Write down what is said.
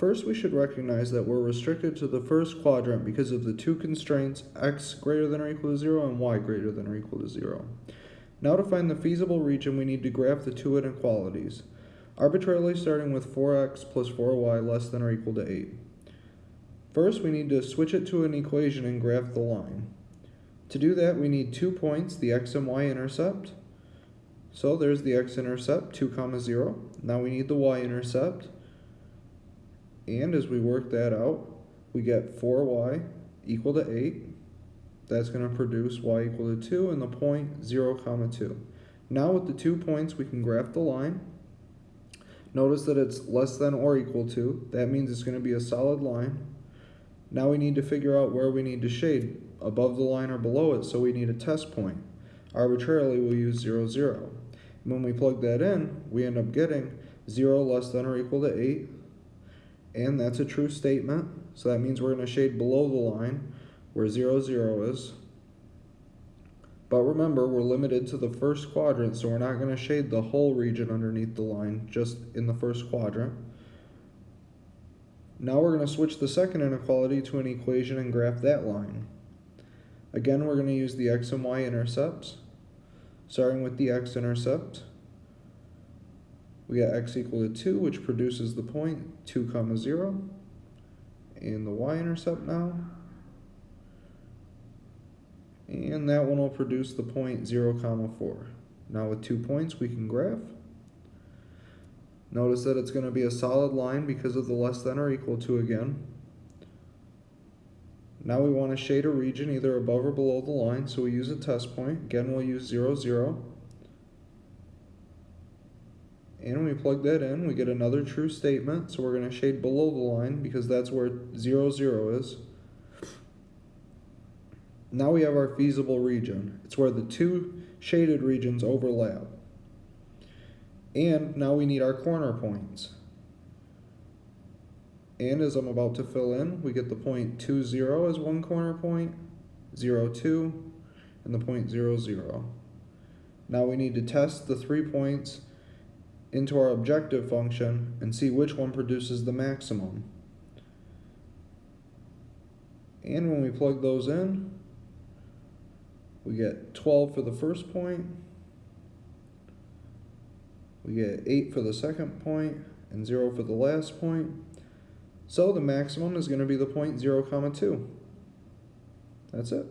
First, we should recognize that we're restricted to the first quadrant because of the two constraints x greater than or equal to 0 and y greater than or equal to 0. Now to find the feasible region, we need to graph the two inequalities, arbitrarily starting with 4x plus 4y less than or equal to 8. First, we need to switch it to an equation and graph the line. To do that, we need two points, the x and y intercept. So there's the x-intercept, 2 comma 0. Now we need the y-intercept. And as we work that out, we get 4y equal to 8. That's going to produce y equal to 2 and the point 0 comma 2. Now with the two points, we can graph the line. Notice that it's less than or equal to. That means it's going to be a solid line. Now we need to figure out where we need to shade, above the line or below it, so we need a test point. Arbitrarily, we'll use 0, 0. When we plug that in, we end up getting 0 less than or equal to 8, and that's a true statement, so that means we're going to shade below the line where 0, 0 is. But remember, we're limited to the first quadrant, so we're not going to shade the whole region underneath the line, just in the first quadrant. Now we're going to switch the second inequality to an equation and graph that line. Again, we're going to use the x and y intercepts. Starting with the x-intercept, we got x equal to 2, which produces the point 2 comma 0. And the y-intercept now. And that one will produce the point 0 comma 4. Now with two points, we can graph. Notice that it's going to be a solid line because of the less than or equal to again. Now we want to shade a region either above or below the line, so we use a test point. Again, we'll use 0, 0. And we plug that in, we get another true statement, so we're going to shade below the line because that's where 0, 0 is. Now we have our feasible region. It's where the two shaded regions overlap. And now we need our corner points. And as I'm about to fill in, we get the point 2, 0 as one corner point, 0, 2, and the point 0, 0. Now we need to test the three points into our objective function and see which one produces the maximum. And when we plug those in, we get 12 for the first point, we get 8 for the second point, and 0 for the last point. So the maximum is going to be the point 0 comma 2. That's it.